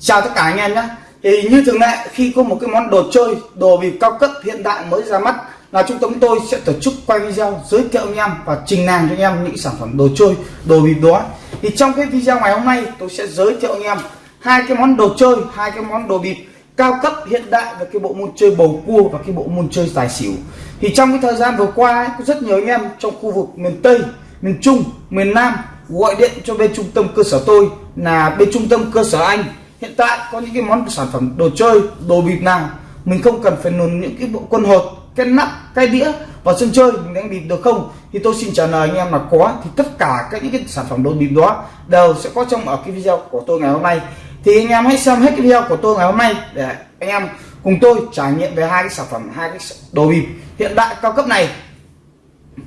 chào tất cả anh em nhé. Thì như thường lệ khi có một cái món đồ chơi đồ bịp cao cấp hiện đại mới ra mắt là trung tâm tôi sẽ tổ chức quay video giới thiệu anh em và trình làng cho anh em những sản phẩm đồ chơi đồ bịp đó. Thì trong cái video ngày hôm nay tôi sẽ giới thiệu anh em hai cái món đồ chơi hai cái món đồ bịp cao cấp hiện đại và cái bộ môn chơi bầu cua và cái bộ môn chơi tài xỉu. Thì trong cái thời gian vừa qua ấy, có rất nhiều anh em trong khu vực miền Tây miền Trung miền Nam gọi điện cho bên trung tâm cơ sở tôi là bên trung tâm cơ sở anh hiện tại có những cái món sản phẩm đồ chơi đồ bịp nào mình không cần phải nồn những cái bộ quân hột cái nắp cái đĩa vào sân chơi mình đánh bịp được không? Thì tôi xin trả lời anh em là có thì tất cả các những cái sản phẩm đồ bịp đó đều sẽ có trong ở cái video của tôi ngày hôm nay. Thì anh em hãy xem hết cái video của tôi ngày hôm nay để anh em cùng tôi trải nghiệm về hai cái sản phẩm hai cái đồ bịp hiện đại cao cấp này.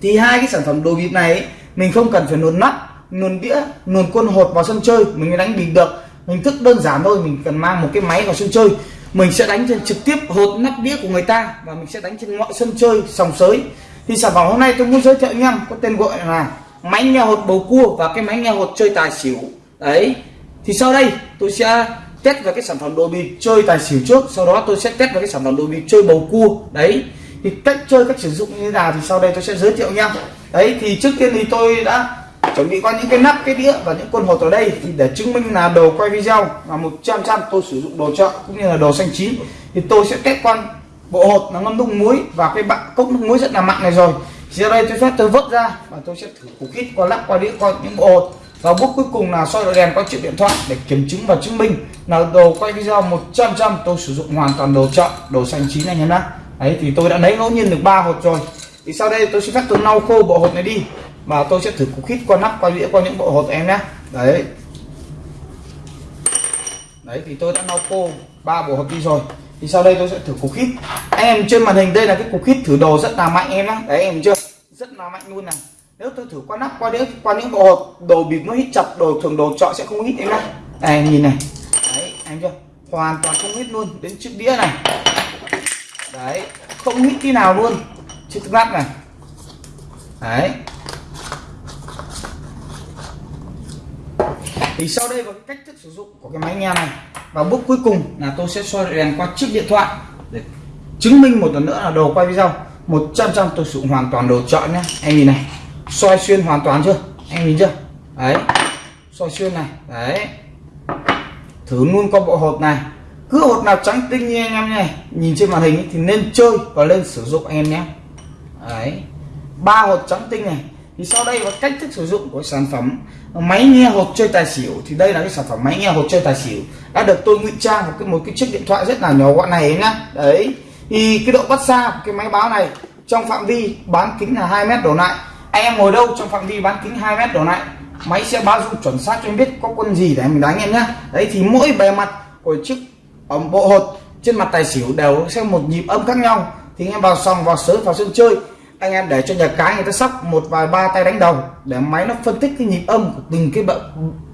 Thì hai cái sản phẩm đồ bịp này ấy, mình không cần phải luồn nắp luồn đĩa luồn quân hột vào sân chơi mình mới đánh bịp được hình thức đơn giản thôi, mình cần mang một cái máy vào sân chơi. Mình sẽ đánh trên trực tiếp hột nắp đĩa của người ta và mình sẽ đánh trên mọi sân chơi, sòng sới. Thì sản phẩm hôm nay tôi muốn giới thiệu anh em, có tên gọi là máy nghe hột bầu cua và cái máy nghe hột chơi tài xỉu. Đấy. Thì sau đây tôi sẽ test về cái sản phẩm đồ bịp chơi tài xỉu trước, sau đó tôi sẽ test về cái sản phẩm đồ bịp chơi bầu cua. Đấy. Thì cách chơi, cách sử dụng như thế nào thì sau đây tôi sẽ giới thiệu anh em đấy, thì trước tiên thì tôi đã chuẩn bị qua những cái nắp, cái đĩa và những con hột ở đây thì để chứng minh là đồ quay video là 100 trăm tôi sử dụng đồ chợ cũng như là đồ xanh chín, thì tôi sẽ test quan bộ hột là ngâm nước muối và cái bạn cốc nước muối rất là mặn này rồi. Thì đây tôi phép tôi vớt ra và tôi sẽ thử củ kít qua lắp qua đĩa qua những bộ hột. Và bước cuối cùng là soi đèn qua chiếc điện thoại để kiểm chứng và chứng minh là đồ quay video 100 trăm tôi sử dụng hoàn toàn đồ chợ, đồ xanh chín anh em nhé đấy, thì tôi đã lấy ngẫu nhiên được ba hột rồi. Thì sau đây tôi sẽ phép tôi lau khô bộ hột này đi mà tôi sẽ thử cục hít qua nắp, qua đĩa qua những bộ hột em nhé đấy. Đấy, thì tôi đã lau cô ba bộ hột đi rồi. Thì sau đây tôi sẽ thử cục hít anh em trên màn hình đây là cái cục hít thử đồ rất là mạnh em nhé đấy, em chưa? Rất là mạnh luôn này. Nếu tôi thử qua nắp, qua đĩa qua những bộ hột, đồ bịp nó hít chặt, đồ thường đồ chọn sẽ không hít em nhé đây, em nhìn này. Đấy anh chưa? Hoàn toàn không hít luôn. Đến chiếc đĩa này. Đấy, không hít tí nào luôn. Chiếc nắp này. Đấy. Thì sau đây là cách thức sử dụng của cái máy nghe này. Và bước cuối cùng là tôi sẽ soi đèn qua chiếc điện thoại để chứng minh một lần nữa là đồ quay video 100 trăm tôi sử dụng hoàn toàn đồ chọn nhé anh nhìn này soi xuyên hoàn toàn chưa? Anh nhìn chưa? Đấy soi xuyên này đấy. Thử luôn con bộ hột này. Cứ hột nào trắng tinh như anh em này nhìn trên màn hình ấy, thì nên chơi và lên sử dụng anh em nhé đấy ba hột trắng tinh này. Thì sau đây là cách thức sử dụng của sản phẩm máy nghe hột chơi tài xỉu, thì đây là cái sản phẩm máy nghe hột chơi tài xỉu. Đã được tôi ngụy trang một cái một cái chiếc điện thoại rất là nhỏ gọn này nhá. Đấy. Thì cái độ bắt xa của cái máy báo này, trong phạm vi bán kính là 2 mét đổ lại. Anh em ngồi đâu trong phạm vi bán kính 2 mét đổ lại, máy sẽ báo dung chuẩn xác cho em biết có quân gì để mình đánh em nhá. Đấy, thì mỗi bề mặt của chiếc ống bộ hột trên mặt tài xỉu đều sẽ một nhịp âm khác nhau. Thì anh em vào sòng, vào sới vào sân chơi anh em để cho nhà cái người ta sóc một vài ba tay đánh đầu để máy nó phân tích cái nhịp âm của từng cái bề,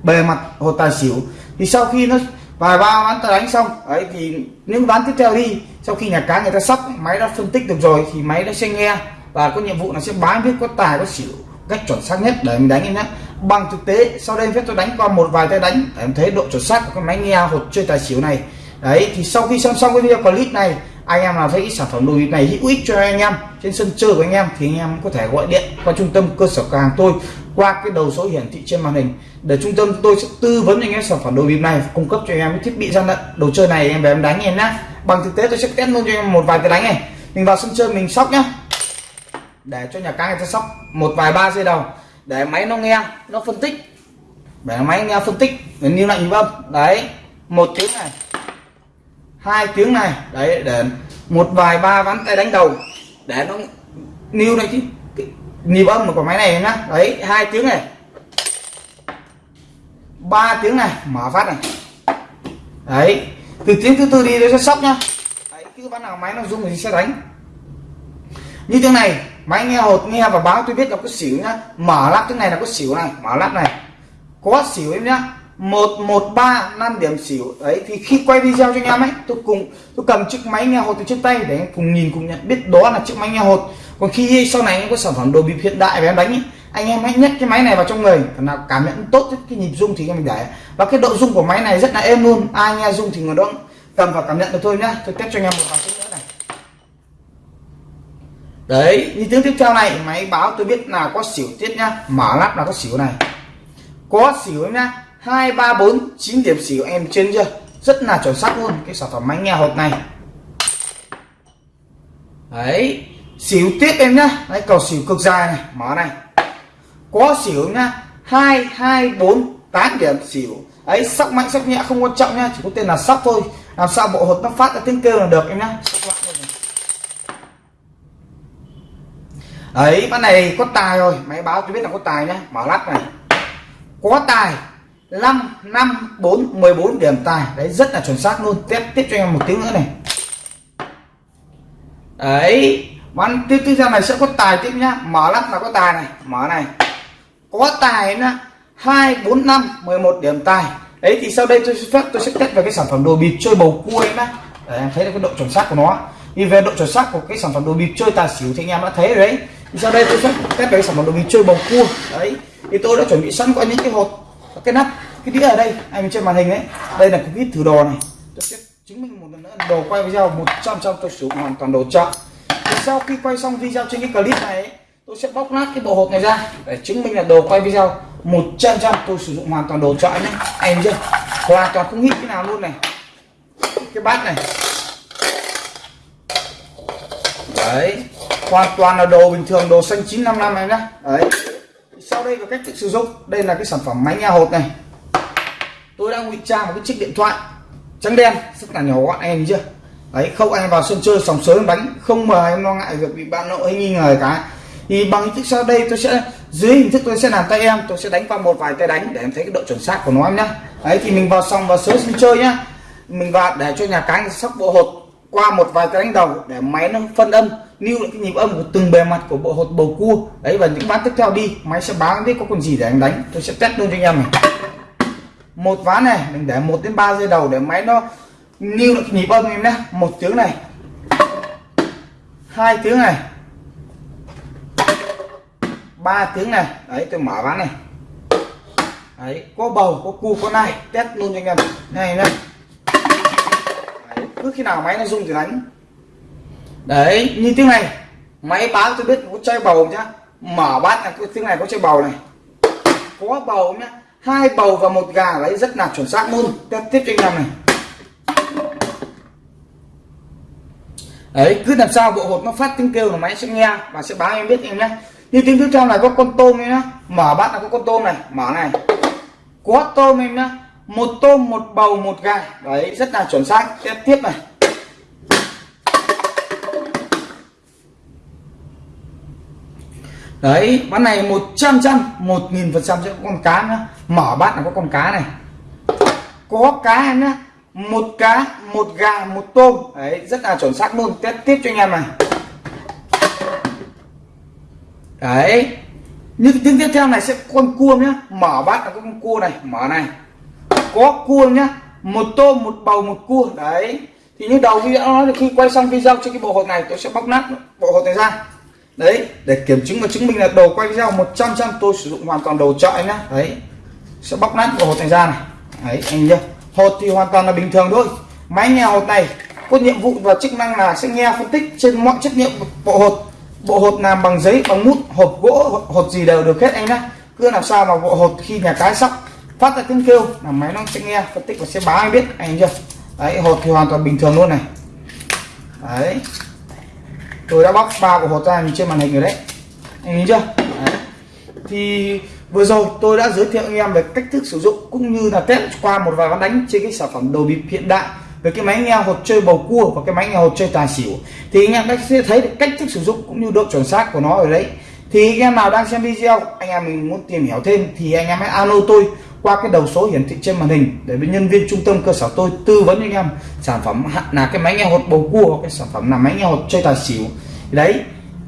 bề mặt hồ tài xỉu. Thì sau khi nó vài ba ván tay đánh xong ấy thì những ván tiếp theo đi sau khi nhà cái người ta sóc máy đã phân tích được rồi thì máy nó sẽ nghe và có nhiệm vụ là sẽ bán biết có tài có xỉu cách chuẩn xác nhất để mình đánh em nhé. Bằng thực tế sau đây phép tôi đánh qua một vài tay đánh để em thấy độ chuẩn xác của cái máy nghe hột chơi tài xỉu này. Đấy thì sau khi xem xong cái video clip này anh em nào thấy sản phẩm đồ này hữu ích cho anh em, trên sân chơi của anh em thì anh em có thể gọi điện qua trung tâm cơ sở cửa hàng tôi, qua cái đầu số hiển thị trên màn hình. Để trung tâm tôi sẽ tư vấn anh em sản phẩm đồ bịp này, cung cấp cho anh em cái thiết bị gian lận, đồ chơi này em về em đánh em nhá. Bằng thực tế tôi sẽ test luôn cho em một vài cái đánh này. Mình vào sân chơi mình sóc nhá. Để cho nhà cái người ta sóc một vài ba giây đầu, để máy nó nghe, nó phân tích. Để máy nghe phân tích để lưu lại nhịp âm đấy, một tiếng này hai tiếng này, đấy, để một vài ba ván tay đánh đầu, để nó níu này chứ. Nhịp âm của máy này nhá. Đấy, hai tiếng này. Ba tiếng này, mở phát này. Đấy, từ tiếng thứ tư đi nó sẽ sóc nhá. Đấy, cứ ván nào máy nó rung thì sẽ đánh. Như tiếng này, máy nghe hột, nghe và báo, tôi biết là có xỉu nhá. Mở lắp tiếng này là có xỉu này, mở lắp này. Có xỉu em nhá một một ba năm điểm xỉu. Đấy thì khi quay video cho anh em ấy tôi cùng tôi cầm chiếc máy nghe hột từ trên tay để cùng nhìn cùng nhận biết đó là chiếc máy nghe hột. Còn khi sau này anh có sản phẩm đồ bịp hiện đại về em đánh ấy, anh em hãy nhét cái máy này vào trong người. Thằng nào cảm nhận tốt cái nhịp rung thì anh em để. Và cái độ rung của máy này rất là êm luôn. Ai nghe rung thì người đó cầm và cảm nhận được thôi nhá. Tôi test cho anh em một vài nữa này. Đấy như tiếng tiếp theo này máy báo tôi biết là có xỉu tiết nhá. Mở lắp là có xỉu này. Có xỉu nhá hai, ba, bốn, chín điểm xỉu em trên chưa? Rất là chuẩn xác luôn, cái sản phẩm máy nghe hột này. Đấy xỉu tiếp em nhá. Đấy, cầu xỉu cực dài này, mở này. Có xỉu nhá. Hai hai, bốn, tám điểm xỉu ấy sóc mạnh sóc nhẹ, không quan trọng nhá, chỉ có tên là sóc thôi. Làm sao bộ hột nó phát ra tiếng kêu là được em nhá. Ấy con này có tài rồi. Máy báo tôi biết là có tài nhá. Mở lắp này. Có tài. 5 5 4 14 điểm tài. Đấy, rất là chuẩn xác luôn. Tiếp tiếp cho em một tiếng nữa này. Đấy bán tiếp tiếp theo này sẽ có tài tiếp nhá. Mở lắp là có tài này. Mở này. Có tài nhá hai, bốn, năm, mười một điểm tài. Đấy, thì sau đây tôi sẽ phép, tôi sẽ test về cái sản phẩm đồ bịp chơi bầu cua em nhá. Để em thấy được cái độ chuẩn xác của nó. Thì về độ chuẩn xác của cái sản phẩm đồ bịp chơi tài xỉu thì anh em đã thấy rồi đấy. Thì sau đây tôi sẽ test về cái sản phẩm đồ bịp chơi bầu cua. Đấy, thì tôi đã chuẩn bị sẵn có những cái hột cái nắp cái đĩa ở đây anh trên màn hình đấy đây là cái vít thử đồ này. Tôi sẽ chứng minh một lần nữa đồ quay video 100 trăm tôi sử dụng hoàn toàn đồ chọn thì sau khi quay xong video trên cái clip này ấy, tôi sẽ bóc nát cái bộ hộp này ra để chứng minh là đồ quay video 100 trăm tôi sử dụng hoàn toàn đồ chọn nhé anh chưa? Hoàn toàn không hít cái nào luôn này. Cái bát này. Đấy. Hoàn toàn là đồ bình thường đồ xanh 955 em nhá. Đấy sau đây là cách thức sử dụng. Đây là cái sản phẩm máy nghe hột này. Tôi đang ngụy trang một cái chiếc điện thoại trắng đen, rất là nhỏ gọn em chưa? Đấy, không anh vào sân chơi, sòng sới, bánh, không mà em lo ngại việc bị bạn nội hay nghi ngờ cái thì bằng hình thức sau đây tôi sẽ, dưới hình thức tôi sẽ làm tay em, tôi sẽ đánh qua một vài tay đánh để em thấy cái độ chuẩn xác của nó em nhá. Đấy, thì mình vào xong vào sới sân chơi nhá. Mình vào để cho nhà cái sóc bộ hột qua một vài cái đánh đầu để máy nó phân âm lưu lại cái nhịp âm của từng bề mặt của bộ hột bầu cua. Đấy, và những ván tiếp theo đi. Máy sẽ báo biết có con gì để anh đánh. Tôi sẽ test luôn cho anh em này. Một ván này, mình để một đến 3 giây đầu để máy nó lưu lại cái nhịp âm em nhé. Một tiếng này. Hai tiếng này. Ba tiếng này. Đấy, tôi mở ván này. Đấy, có bầu, có cua có nai. Test luôn cho anh em. Này này. Cứ khi nào máy nó rung thì đánh đấy như tiếng này. Máy báo tôi biết có chai bầu nhá. Mở bát là tiếng này có chai bầu này. Có bầu nhá. Hai bầu và một gà lấy rất là chuẩn xác luôn. Tiếp tiếp cho anh em này. Đấy, cứ làm sao bộ hột nó phát tiếng kêu là máy sẽ nghe và sẽ báo em biết em nhé như tiếng tiếp theo này có con tôm em nhá. Mở bát là có con tôm này. Mở này. Có tôm em nhá. Một tôm, một bầu, một gà. Đấy, rất là chuẩn xác. Tiếp tiếp này. Đấy bát này 100 trăm một nghìn phần trăm sẽ có con cá nữa mở bát là có con cá này. Có cá nhá. Một cá, một gà, một tôm. Đấy, rất là chuẩn xác luôn. Tiếp tiếp cho anh em này. Đấy. Như tiếng tiếp theo này sẽ con cua nhá. Mở bát là có con cua này. Mở này. Có cua nhá. Một tôm, một bầu, một cua. Đấy. Thì như đầu video nói là khi quay xong video cho cái bộ hột này, tôi sẽ bóc nát bộ hột này ra đấy, để kiểm chứng và chứng minh là đồ quay video 100 trăm tôi sử dụng hoàn toàn đồ trọi nhá. Đấy, sẽ bóc nát bộ hột này ra này. Đấy, anh nhá. Hột thì hoàn toàn là bình thường thôi. Máy nghe hột này, có nhiệm vụ và chức năng là sẽ nghe phân tích trên mọi chất liệu bộ hột. Bộ hột làm bằng giấy, bằng mút hộp gỗ hột gì đều được hết anh nhá. Cứ làm sao mà bộ hột khi nhà cái sóc phát ra tiếng kêu là máy nó sẽ nghe phân tích và sẽ báo anh biết, anh chưa đấy, hột thì hoàn toàn bình thường luôn này. Đấy tôi đã bóc ba của hột ra nhìn trên màn hình rồi đấy. Anh nhìn chưa? Đấy. thì vừa rồi tôi đã giới thiệu anh em về cách thức sử dụng cũng như là test qua một vài ván đánh trên cái sản phẩm đồ bịp hiện đại về cái máy nghe hột chơi bầu cua và cái máy nghe hột chơi tài xỉu. Thì anh em đã sẽ thấy được cách thức sử dụng cũng như độ chuẩn xác của nó ở đấy. Thì anh em nào đang xem video, anh em mình muốn tìm hiểu thêm thì anh em hãy alo tôi qua cái đầu số hiển thị trên màn hình, để bên nhân viên trung tâm cơ sở tôi tư vấn anh em sản phẩm là cái máy nghe hột bầu cua, cái sản phẩm là máy nghe hột chơi tài xỉu. Đấy,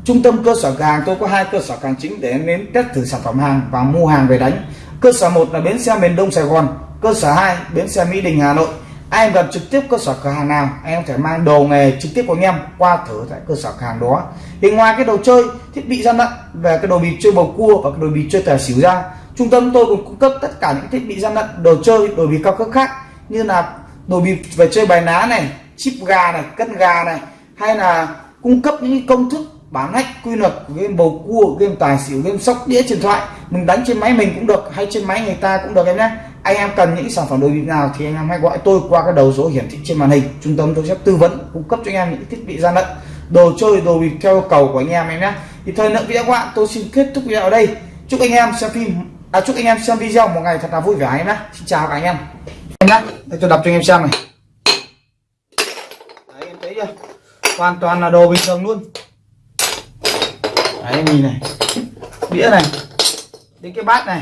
trung tâm cơ sở hàng tôi có hai cơ sở hàng chính để đến test thử sản phẩm hàng và mua hàng về đánh. Cơ sở một là bến xe miền đông sài gòn, cơ sở 2 bến xe mỹ đình, hà nội. Ai em gần trực tiếp cơ sở cửa hàng nào, anh em phải thể mang đồ nghề trực tiếp của anh em qua thử tại cơ sở cửa hàng đó. Thì ngoài cái đồ chơi, thiết bị gian lận về cái đồ bịp chơi bầu cua và cái đồ bịp chơi tài xỉu ra trung tâm tôi cũng cung cấp tất cả những thiết bị gian lận đồ chơi, đồ bịp cao cấp khác như là đồ bịp về chơi bài ná này, chip gà này, cân gà này, hay là cung cấp những công thức bán hack, quy luật game bầu cua, game tài xỉu, game sóc đĩa, điện thoại. Mình đánh trên máy mình cũng được, hay trên máy người ta cũng được em nhé. Anh em cần những sản phẩm đồ bịp nào thì anh em hãy gọi tôi qua cái đầu số hiển thị trên màn hình. Trung tâm tôi sẽ tư vấn, cung cấp cho anh em những thiết bị gian lận đồ chơi, đồ bịp theo yêu cầu của anh em em nhé. Thì thời lượng video các bạn, tôi xin kết thúc video ở đây. Chúc anh em xem phim à, chúc anh em xem video một ngày thật là vui vẻ anh em nhé. Xin chào các anh em. Em nhé. Đây tôi đập cho anh em xem này. Đấy em thấy chưa? Hoàn toàn là đồ bình thường luôn. Đấy nhìn này. Đĩa này. Đến cái bát này.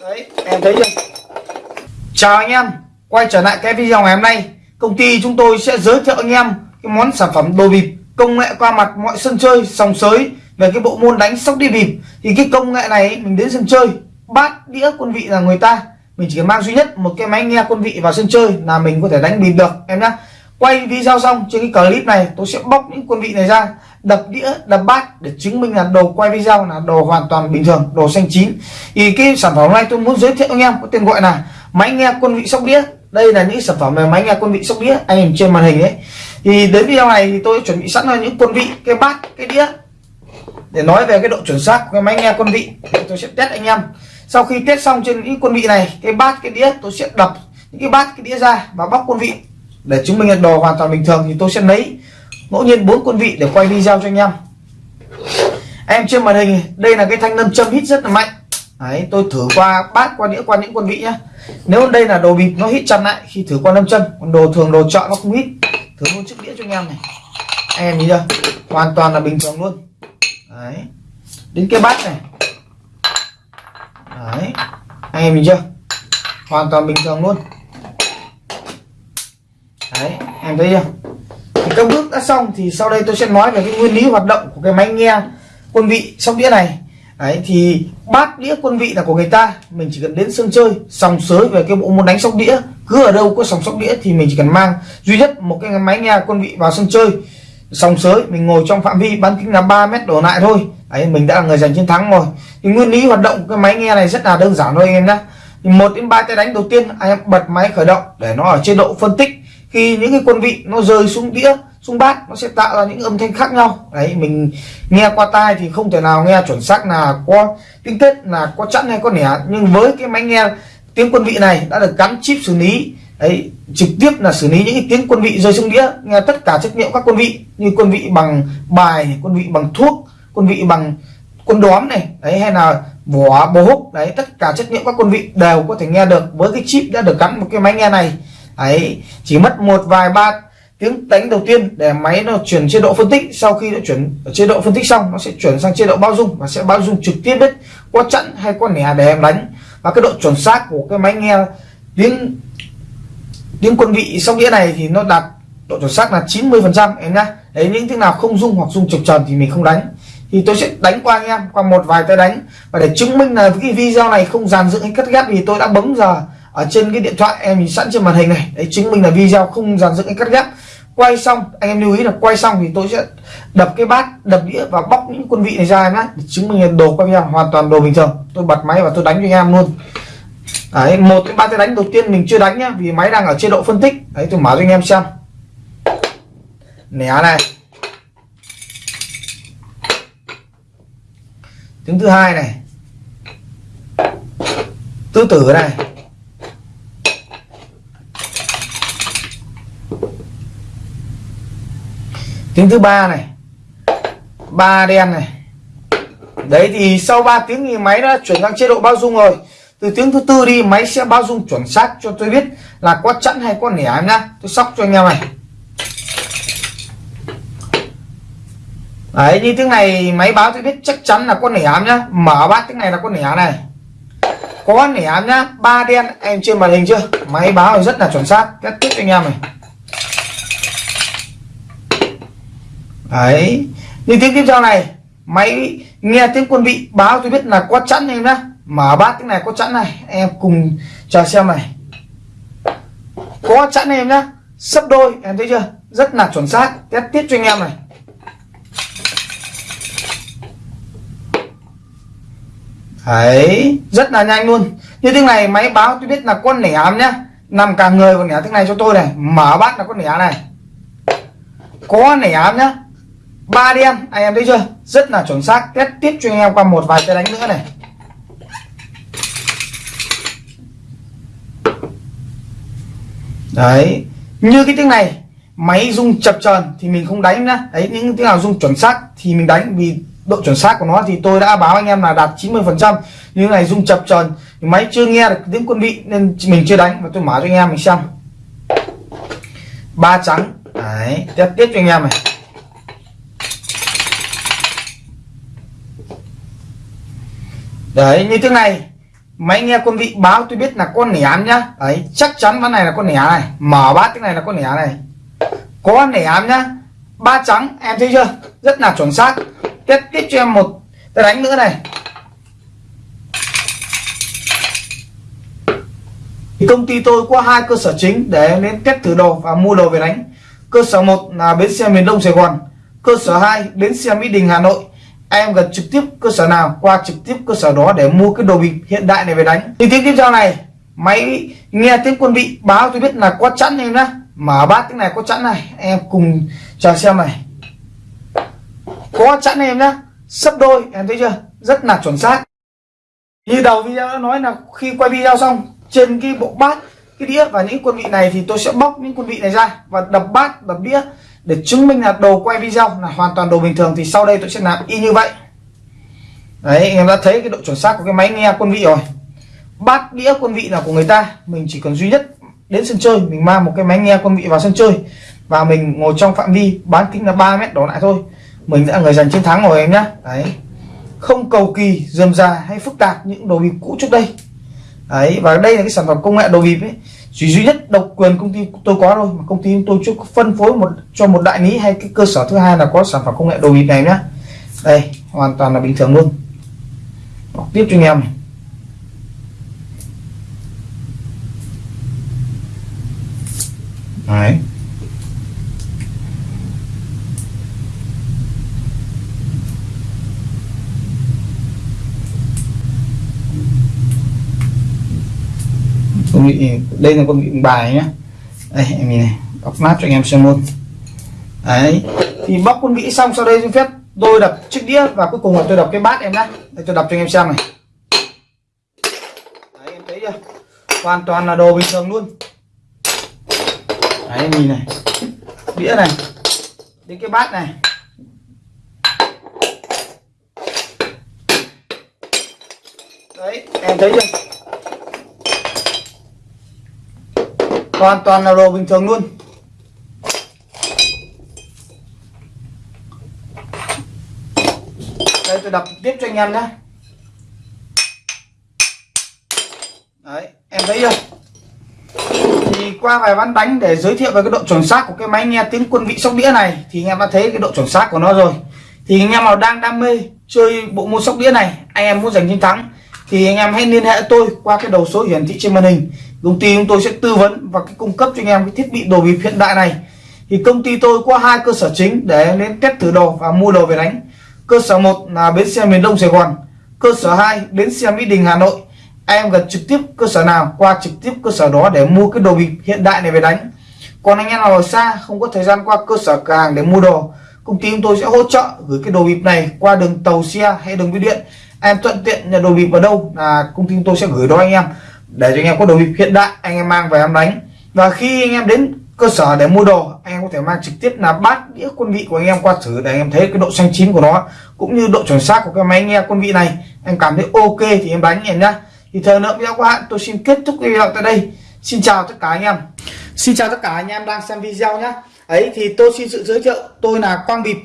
Đấy em thấy chưa? Chào anh em. Quay trở lại cái video ngày hôm nay công ty chúng tôi sẽ giới thiệu anh em cái món sản phẩm đồ bịp công nghệ qua mặt mọi sân chơi, sòng sới, về cái bộ môn đánh sóc đi bìm thì cái công nghệ này mình đến sân chơi, bát đĩa quân vị là người ta. Mình chỉ cần mang duy nhất một cái máy nghe quân vị vào sân chơi là mình có thể đánh bìm được, em nhé quay video xong, trên cái clip này, tôi sẽ bóc những quân vị này ra, đập đĩa, đập bát để chứng minh là đồ quay video là đồ hoàn toàn bình thường, đồ xanh chín. Thì cái sản phẩm này tôi muốn giới thiệu anh em, có tên gọi là máy nghe quân vị sóc đĩa. Đây là những sản phẩm về máy nghe quân vị sóc đĩa, anh nhìn trên màn hình đấy thì đến video này thì tôi chuẩn bị sẵn là những quân vị cái bát cái đĩa. Để nói về cái độ chuẩn xác của cái máy nghe quân vị tôi sẽ test anh em. Sau khi test xong trên những quân vị này cái bát cái đĩa tôi sẽ đập những cái bát cái đĩa ra và bóc quân vị. Để chứng minh là đồ hoàn toàn bình thường thì tôi sẽ lấy ngẫu nhiên bốn quân vị để quay video cho anh em. Em trên màn hình đây là cái thanh nâm châm hít rất là mạnh. Đấy, tôi thử qua bát qua đĩa qua những quân vị nhá. Nếu đây là đồ bịp nó hít chặt lại khi thử qua nâm châm còn đồ thường đồ chọn nó không hít thử luôn chiếc đĩa cho anh em này. Anh em nhìn chưa? Hoàn toàn là bình thường luôn. Đấy. Đến cái bát này. Đấy. Anh em nhìn chưa? Hoàn toàn bình thường luôn. Đấy, em thấy chưa? Thì các bước đã xong thì sau đây tôi sẽ nói về cái nguyên lý hoạt động của cái máy nghe quân vị sóc đĩa này. Đấy, thì bát đĩa quân vị là của người ta. Mình chỉ cần đến sân chơi, sòng sới về cái bộ môn đánh sóc đĩa cứ ở đâu có sòng sóc đĩa thì mình chỉ cần mang. Duy nhất một cái máy nghe quân vị vào sân chơi, sòng sới, mình ngồi trong phạm vi bán kính là 3 mét đổ lại thôi. Ấy mình đã là người giành chiến thắng rồi. Thì nguyên lý hoạt động cái máy nghe này rất là đơn giản thôi anh em nhé thì một đến ba tay đánh đầu tiên, anh em bật máy khởi động để nó ở chế độ phân tích. Khi những cái quân vị nó rơi xuống đĩa, xuống bát, nó sẽ tạo ra những âm thanh khác nhau. Đấy, mình nghe qua tai thì không thể nào nghe chuẩn xác là có tinh tết là có chẵn hay có nẻ. Nhưng với cái máy nghe tiếng quân vị này đã được gắn chip xử lý, đấy, trực tiếp là xử lý những cái tiếng quân vị rơi xuống đĩa, nghe tất cả chất liệu các quân vị, như quân vị bằng bài quân vị bằng thuốc, quân vị bằng quân đóm này, đấy, hay là vỏ bồ húc, đấy, tất cả chất liệu các quân vị đều có thể nghe được với cái chip đã được gắn một cái máy nghe này. Đấy, chỉ mất một vài ba tiếng đánh đầu tiên để máy nó chuyển chế độ phân tích. Sau khi nó chuyển chế độ phân tích xong, nó sẽ chuyển sang chế độ bao dung và sẽ bao dung trực tiếp đấy có chặn hay có nẻ để em đánh và cái độ chuẩn xác của cái máy nghe tiếng tiếng quân vị sóc đĩa này thì nó đạt độ chuẩn xác là 90 phần trăm, em nhá. Đấy, những tiếng nào không dung hoặc dung chập tròn thì mình không đánh. Thì tôi sẽ đánh qua anh em, qua một vài tay đánh. Và để chứng minh là cái video này không dàn dựng hay cắt ghép thì tôi đã bấm giờ ở trên cái điện thoại em nhìn sẵn trên màn hình này. Đấy, chứng minh là video không dàn dựng hay cắt ghép quay xong, anh em lưu ý là quay xong thì tôi sẽ đập cái bát, đập đĩa và bóc những quân vị này ra nhá, để chứng minh là đồ quay em hoàn toàn đồ bình thường. Tôi bật máy và tôi đánh cho anh em luôn. Đấy, một cái ba cái đánh đầu tiên mình chưa đánh nhá, vì máy đang ở chế độ phân tích. Đấy, tôi mở cho anh em xem. Nẻ này. Tiếng thứ hai này. Tứ tử này. Tiếng thứ ba này. Ba đen này. Đấy thì sau 3 tiếng thì máy đã chuyển sang chế độ bao dung rồi. Từ tiếng thứ tư đi, máy sẽ bao dung chuẩn xác cho tôi biết là có chẵn hay có nẻ em nhá. Tôi sóc cho anh em này. Đấy, như tiếng này máy báo tôi biết chắc chắn là có nẻ em nhá. Mở bát tiếng này là có nẻ này. Có nẻ em nhá. Ba đen, em trên màn hình chưa? Máy báo rất là chuẩn xác. Kết tiếp anh em này. Đấy. Như tiếng tiếp theo này, máy nghe tiếng quân vị báo tôi biết là có chẵn em nhá. Mở bát cái này có chẵn này, em cùng chờ xem này. Có chẵn em nhá. Sấp đôi, em thấy chưa? Rất là chuẩn xác. Test tiếp cho anh em này. Đấy, rất là nhanh luôn. Như thế này, máy báo tôi biết là con nẻ ám nhá. Nằm cả người còn nẻ thế này cho tôi này. Mở bát là con nẻ này. Có nẻ ám nhá ba đen anh em thấy chưa? Rất là chuẩn xác. Test tiếp cho anh em qua một vài cái đánh nữa này. Đấy. Như cái tiếng này, máy rung chập chờn thì mình không đánh nữa đấy, những tiếng nào rung chuẩn xác thì mình đánh, vì độ chuẩn xác của nó thì tôi đã báo anh em là đạt 90 phần trăm. Như này rung chập chờn, máy chưa nghe được tiếng quân vị nên mình chưa đánh. Và tôi mở cho anh em mình xem. Ba trắng. Đấy tiếp tiếp cho anh em này. Đấy, như thế này. Máy nghe quân vị báo tôi biết là con nẻ ám nhá. Đấy, chắc chắn ván này là con nẻ này. Mở bát cái này là con nẻ này. Có nẻ ám nhá. Ba trắng, em thấy chưa? Rất là chuẩn xác. Tiếp tiếp cho em một cái đánh nữa này. Thì công ty tôi có hai cơ sở chính để đến test thử đồ và mua đồ về đánh. Cơ sở một là bến xe miền đông sài gòn. Cơ sở 2 bến xe mỹ đình, hà nội em gần trực tiếp cơ sở nào, qua trực tiếp cơ sở đó để mua cái đồ bịp hiện đại này về đánh. Thì tiếng tiếp theo này, máy nghe tiếng quân vị báo, tôi biết là có chẵn em nhá. Mở bát tiếng này có chẵn này, em cùng chờ xem này. Có chẵn em nhá, sấp đôi, em thấy chưa? Rất là chuẩn xác. Như đầu video đã nói là khi quay video xong, trên cái bộ bát, cái đĩa và những quân vị này thì tôi sẽ bóc những quân vị này ra và đập bát, đập đĩa để chứng minh là đồ quay video là hoàn toàn đồ bình thường thì sau đây tôi sẽ làm y như vậy. Đấy, anh em đã thấy cái độ chuẩn xác của cái máy nghe quân vị rồi. Bát đĩa quân vị là của người ta, mình chỉ cần duy nhất đến sân chơi, mình mang một cái máy nghe quân vị vào sân chơi và mình ngồi trong phạm vi bán kính là 3 mét đổ lại thôi. Mình đã người giành chiến thắng rồi em nhá. Đấy. Không cầu kỳ, dườm già hay phức tạp những đồ bịp cũ trước đây. Đấy, và đây là cái sản phẩm công nghệ đồ bịp ấy chỉ duy nhất độc quyền công ty tôi có thôi, mà công ty tôi chưa phân phối một, cho một đại lý hay cái cơ sở thứ hai là có sản phẩm công nghệ đồ bịp này nhá. Đây, hoàn toàn là bình thường luôn. Bọc tiếp cho anh em này. Đấy. Con bị đây là con bị bài nhá. Đây, em nhìn này bóc nát cho anh em xem luôn. Đấy, thì bóc con vị xong, sau đây xin phép tôi đập chiếc đĩa và cuối cùng là tôi đập cái bát em nhá. Để tôi đập cho anh em xem này. Đấy, em thấy chưa? Hoàn toàn là đồ bình thường luôn. Đấy em nhìn này. Đĩa này. Đến cái bát này. Đấy, em thấy chưa? Hoàn toàn là đồ bình thường luôn. Đây, tôi đập tiếp cho anh em nhé. Đấy, em thấy chưa? Thì qua vài ván đánh để giới thiệu về cái độ chuẩn xác của cái máy nghe tiếng quân vị sóc đĩa này, thì anh em đã thấy cái độ chuẩn xác của nó rồi. Thì anh em nào đang đam mê chơi bộ môn sóc đĩa này, anh em muốn giành chiến thắng, thì anh em hãy liên hệ tôi qua cái đầu số hiển thị trên màn hình công ty chúng tôi sẽ tư vấn và cái cung cấp cho anh em cái thiết bị đồ bịp hiện đại này. Thì công ty tôi có hai cơ sở chính để đến test thử đồ và mua đồ về đánh. Cơ sở một là bến xe miền đông sài gòn, cơ sở 2 bến xe mỹ đình, hà nội. Em gần trực tiếp cơ sở nào, qua trực tiếp cơ sở đó để mua cái đồ bịp hiện đại này về đánh. Còn anh em nào ở xa, không có thời gian qua cơ sở cửa hàng để mua đồ, công ty chúng tôi sẽ hỗ trợ gửi cái đồ bịp này qua đường tàu xe hay đường bưu điện. Em thuận tiện nhà đồ bịp ở đâu là công ty chúng tôi sẽ gửi đó anh em để cho anh em có đồ bịp hiện đại, anh em mang về em đánh. Và khi anh em đến cơ sở để mua đồ, anh em có thể mang trực tiếp là bát, đĩa, quân vị của anh em qua thử để anh em thấy cái độ xanh chín của nó. Cũng như độ chuẩn xác của cái máy nghe quân vị này. Em cảm thấy ok thì em đánh em nhá. Thì thời lượng video của bạn, tôi xin kết thúc video tại đây. Xin chào tất cả anh em. Xin chào tất cả anh em đang xem video nhá. Ấy, thì tôi xin sự giới thiệu, tôi là quang bịp,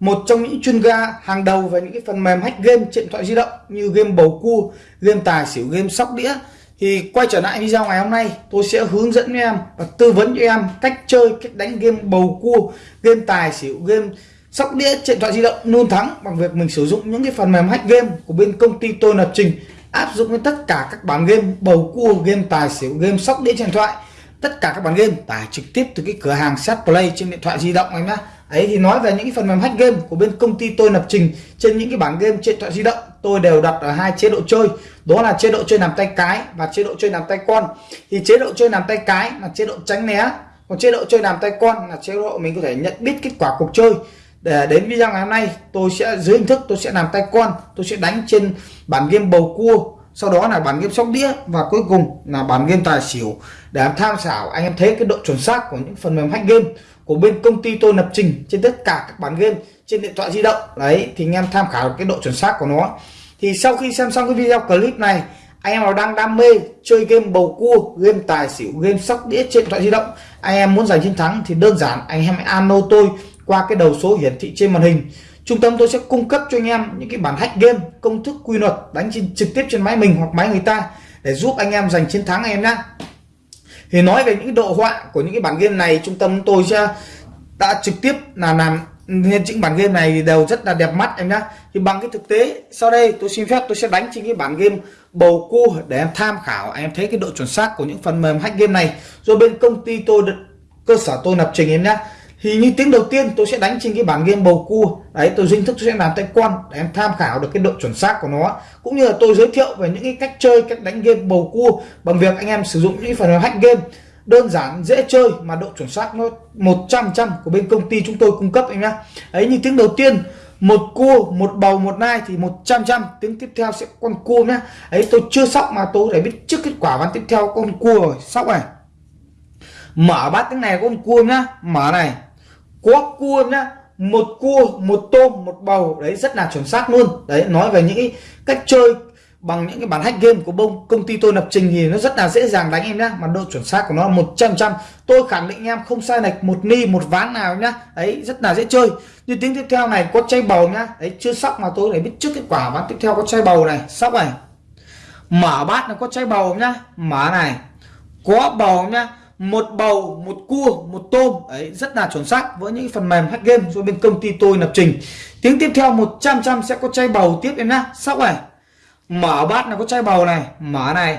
một trong những chuyên gia hàng đầu về những cái phần mềm hack game trên điện thoại di động như game bầu cua, game tài xỉu, game sóc đĩa thì quay trở lại video ngày hôm nay, tôi sẽ hướng dẫn em và tư vấn cho em cách chơi, cách đánh game bầu cua, game tài xỉu, game sóc đĩa, điện thoại di động luôn thắng bằng việc mình sử dụng những cái phần mềm hack game của bên công ty tôi lập trình, áp dụng với tất cả các bản game bầu cua, game tài xỉu, game sóc đĩa trên điện thoại. Tất cả các bản game tải trực tiếp từ cái cửa hàng set play trên điện thoại di động anh nhá. Ấy thì nói về những cái phần mềm hack game của bên công ty tôi lập trình trên những cái bản game trên điện thoại di động tôi đều đặt ở hai chế độ chơi. Đó là chế độ chơi nằm tay cái và chế độ chơi nằm tay con. Thì chế độ chơi nằm tay cái là chế độ tránh né. Còn chế độ chơi nằm tay con là chế độ mình có thể nhận biết kết quả cuộc chơi. Để, đến video ngày hôm nay, tôi sẽ, dưới hình thức tôi sẽ làm tay con, tôi sẽ đánh trên bản game bầu cua. Sau đó là bản game sóc đĩa và cuối cùng là bản game tài xỉu. Để tham khảo, anh em thấy cái độ chuẩn xác của những phần mềm hack game của bên công ty tôi lập trình trên tất cả các bản game trên điện thoại di động. Đấy thì anh em tham khảo cái độ chuẩn xác của nó. Thì sau khi xem xong cái video clip này anh em nào đang đam mê chơi game bầu cua game tài xỉu game sóc đĩa trên điện thoại di động anh em muốn giành chiến thắng thì đơn giản anh em hãy alo tôi qua cái đầu số hiển thị trên màn hình. Trung tâm tôi sẽ cung cấp cho anh em những cái bản hack game công thức quy luật đánh trên, trực tiếp trên máy mình hoặc máy người ta để giúp anh em giành chiến thắng anh em nhé thì nói về những độ họa của những cái bản game này trung tâm tôi sẽ đã trực tiếp là làm nên những bản game này đều rất là đẹp mắt em nhá. Thì bằng cái thực tế, sau đây tôi xin phép tôi sẽ đánh trên cái bản game bầu cua để em tham khảo anh em thấy cái độ chuẩn xác của những phần mềm hack game này. Rồi bên công ty tôi cơ sở tôi lập trình em nhá. Thì như tiếng đầu tiên tôi sẽ đánh trên cái bản game bầu cua. Đấy, tôi dinh thức tôi sẽ làm tay con để em tham khảo được cái độ chuẩn xác của nó. Cũng như là tôi giới thiệu về những cái cách chơi, cách đánh game bầu cua bằng việc anh em sử dụng những phần mềm hack game đơn giản, dễ chơi mà độ chuẩn xác nó 100 trăm của bên công ty chúng tôi cung cấp anh nhá. Ấy như tiếng đầu tiên, một cua, một bầu, một nai thì 100 trăm tiếng tiếp theo sẽ con cua nhá. Ấy tôi chưa sóc mà tôi để biết trước kết quả ván tiếp theo con cua rồi. Sóc này. Mở bát tiếng này con cua nhá. Mở này. Có cua nhá. Một cua, một tôm, một bầu. Đấy, rất là chuẩn xác luôn. Đấy, nói về những cách chơi bằng những cái bản hack game của bông, công ty tôi lập trình thì nó rất là dễ dàng đánh em nhá. Mà độ chuẩn xác của nó một trăm trăm. Tôi khẳng định em không sai lệch một ni, một ván nào nhá. Ấy, rất là dễ chơi. Như tiếng tiếp theo này, có chay bầu nhá. Đấy chưa sóc mà tôi để biết trước kết quả ván tiếp theo có chay bầu này. Sóc này. Mở bát nó có chay bầu nhá. Mở này. Có bầu nhá. Một bầu, một cua, một tôm. Ấy, rất là chuẩn xác. Với những phần mềm hack game do bên công ty tôi lập trình. Tiếng tiếp theo 100 trăm sẽ có chay bầu tiếp em nhá. Sóc này mở bát là có chai bầu này, mở này.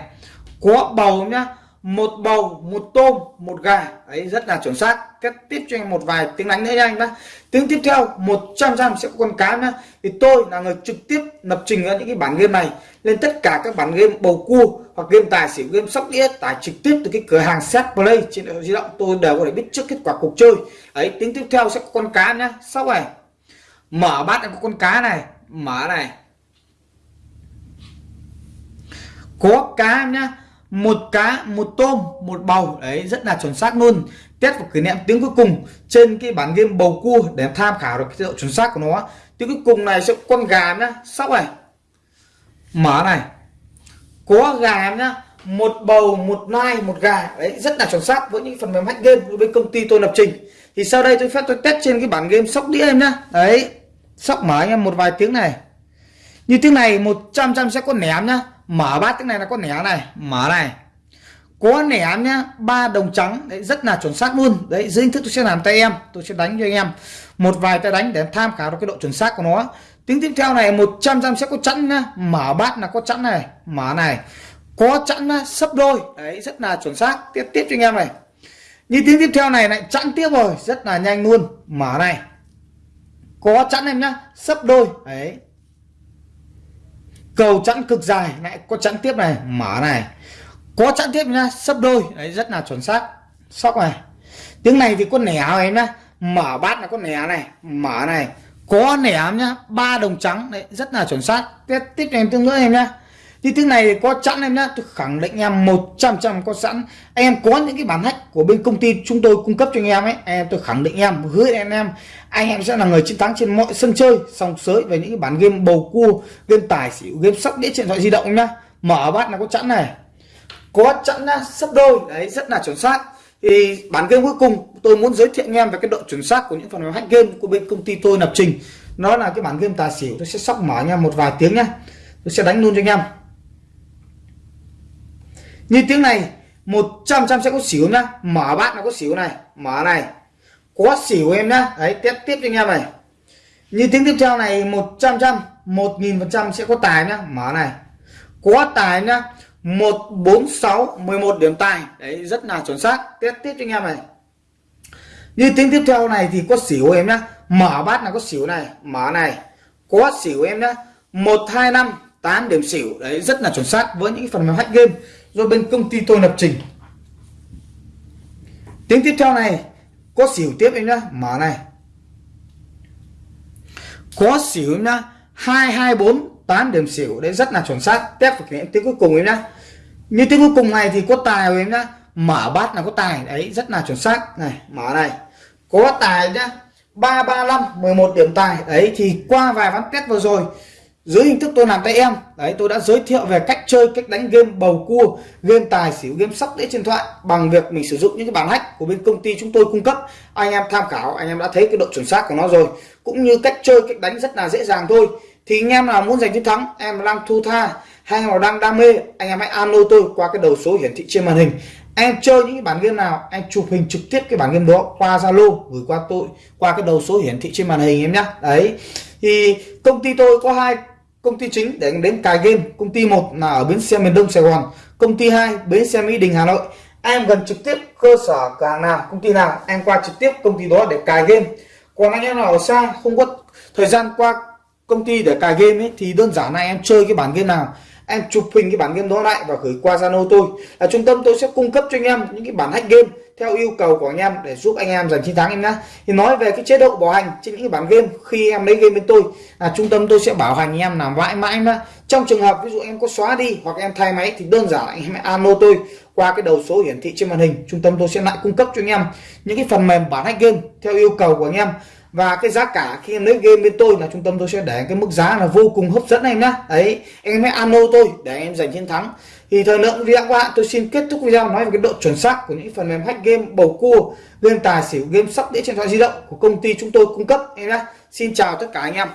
Có bầu nhá, một bầu, một tôm, một gà. Ấy rất là chuẩn xác. Tiếp tiếp cho anh một vài tiếng đánh nữa nha anh đã tiếng tiếp theo 100 trăm sẽ có con cá nhá. Thì tôi là người trực tiếp lập trình ra những cái bản game này. Lên tất cả các bản game bầu cua hoặc game tài xỉu, game sóc đĩa tải trực tiếp từ cái cửa hàng set play trên điện thoại di động, tôi đều có thể biết trước kết quả cuộc chơi. Ấy tiếng tiếp theo sẽ có con cá nhá. Sóc này, mở bát là có con cá này, mở này. Có cá em nhá, một cá, một tôm, một bầu. Đấy, rất là chuẩn xác luôn. Test và kỷ niệm tiếng cuối cùng trên cái bản game bầu cua để tham khảo được cái độ chuẩn xác của nó. Tiếng cuối cùng này sẽ con gà nhá. Sóc này. Mở này. Có gà nhá, một bầu, một nai, một gà. Đấy, rất là chuẩn xác với những phần mềm hack game của bên công ty tôi lập trình. Thì sau đây tôi phép tôi test trên cái bản game sóc đĩa em nhá. Đấy, sóc mở anh em một vài tiếng này. Như tiếng này 100 trăm sẽ có ném nhá mở bát cái này là có nẻ này, mở này. Có nẻ nhá, ba đồng trắng, đấy, rất là chuẩn xác luôn. Đấy, dưới hình thức tôi sẽ làm tay em, tôi sẽ đánh cho anh em. Một vài tay đánh để tham khảo được cái độ chuẩn xác của nó. Tiếng tiếp theo này 100 trăm sẽ có chẵn nhá. Mở bát là có chẵn này, mở này. Có chẵn sấp đôi. Đấy, rất là chuẩn xác. Tiếp tiếp cho anh em này. Như tiếng tiếp theo này lại chẵn tiếp rồi, rất là nhanh luôn. Mở này. Có chẵn em nhá, sấp đôi. Đấy cầu chẵn cực dài, lại có chẵn tiếp này, mở này. Có chẵn tiếp nhá, sấp đôi. Đấy, rất là chuẩn xác. Sóc này. Tiếng này thì có nẻ em nhá? Mở bát là có nẻ này, mở này. Có nẻ nhá? Ba đồng trắng. Đấy, rất là chuẩn xác. Tiếp tiếp em tương nữa em nhá thì tiếng này có sẵn em nhá, tôi khẳng định em 100 trăm có sẵn. Em có những cái bản hack của bên công ty chúng tôi cung cấp cho anh em ấy em tôi khẳng định em, hứa anh em. Anh em sẽ là người chiến thắng trên mọi sân chơi, song sới về những cái bản game bầu cua, game tài xỉu, game sóc, đĩa điện thoại di động nhá. Mở bát là có sẵn này. Có sẵn nhá, sấp đôi, đấy, rất là chuẩn xác. Thì bản game cuối cùng tôi muốn giới thiệu anh em về cái độ chuẩn xác của những phần mềm hack game của bên công ty tôi lập trình. Nó là cái bản game tài xỉu, tôi sẽ sóc mở nha một vài tiếng nhá. Tôi sẽ đánh luôn cho anh em như tiếng này 100 trăm sẽ có xỉu nhá. Mở bát nó có xỉu này. Mở này. Có xỉu em nhá. Đấy tiếp tiếp cho anh em này. Như tiếng tiếp theo này 100 trăm 1000 phần trăm sẽ có tài nhá. Mở này. Có tài nhá. 146 11 điểm tài. Đấy, rất là chuẩn xác. Tiếp tiếp cho anh em này. Như tiếng tiếp theo này thì có xỉu em nhá. Mở bát là có xỉu này. Mở này. Có xỉu em nhá. 125 8 điểm xỉu đấy, rất là chuẩn xác với những phần mềm hack game do bên công ty tôi lập trình. Tiếng tiếp theo này, có xỉu tiếp em nhá, mở này. Có xỉu em nhá 224 8 điểm xỉu, đấy rất là chuẩn xác, test vào cái tiếng cuối cùng em nhá. Như tiếng cuối cùng này thì có tài em nhá, mở bát là có tài, đấy, rất là chuẩn xác. Này, mở này. Có tài nhá 335 11 điểm tài, đấy, thì qua vài ván test vừa rồi dưới hình thức tôi làm tay em. Đấy, tôi đã giới thiệu về cách chơi, cách đánh game bầu cua, game tài xỉu, game sóc đĩa trên thoại bằng việc mình sử dụng những cái bản hack của bên công ty chúng tôi cung cấp. Anh em tham khảo, anh em đã thấy cái độ chuẩn xác của nó rồi. Cũng như cách chơi, cách đánh rất là dễ dàng thôi. Thì anh em nào muốn giành chiến thắng, em đang thu tha hay nào đang đam mê, anh em hãy alo tôi qua cái đầu số hiển thị trên màn hình. Em chơi những cái bản game nào, em chụp hình trực tiếp cái bản game đó qua zalo, gửi qua tôi qua cái đầu số hiển thị trên màn hình em nhé đấy. Thì công ty tôi có hai công ty chính để đến cài game, công ty một là ở bến xe miền đông sài gòn, công ty hai, bến xe mỹ đình, hà nội. Em gần trực tiếp cơ sở cửa hàng nào, công ty nào, em qua trực tiếp công ty đó để cài game. Còn anh em nào ở xa, không có thời gian qua công ty để cài game ấy, thì đơn giản là em chơi cái bản game nào em chụp hình cái bản game đó lại và gửi qua Zalo tôi. Là trung tâm tôi sẽ cung cấp cho anh em những cái bản hack game theo yêu cầu của anh em để giúp anh em giành chiến thắng em nhé thì nói về cái chế độ bảo hành trên những cái bản game, khi em lấy game bên tôi, là trung tâm tôi sẽ bảo hành anh em làm mãi mãi nhá. Trong trường hợp ví dụ em có xóa đi hoặc em thay máy thì đơn giản anh em alo tôi qua cái đầu số hiển thị trên màn hình. Trung tâm tôi sẽ lại cung cấp cho anh em những cái phần mềm bản hack game theo yêu cầu của anh em và cái giá cả khi em lấy game bên tôi là trung tâm tôi sẽ để cái mức giá là vô cùng hấp dẫn em nhá. Đấy, em hãy alo tôi để em giành chiến thắng. Thì thời lượng video của bạn, tôi xin kết thúc video nói về cái độ chuẩn xác của những phần mềm hack game bầu cua, game tài xỉu, game sóc đĩa trên điện thoại di động của công ty chúng tôi cung cấp em nhá. Xin chào tất cả anh em.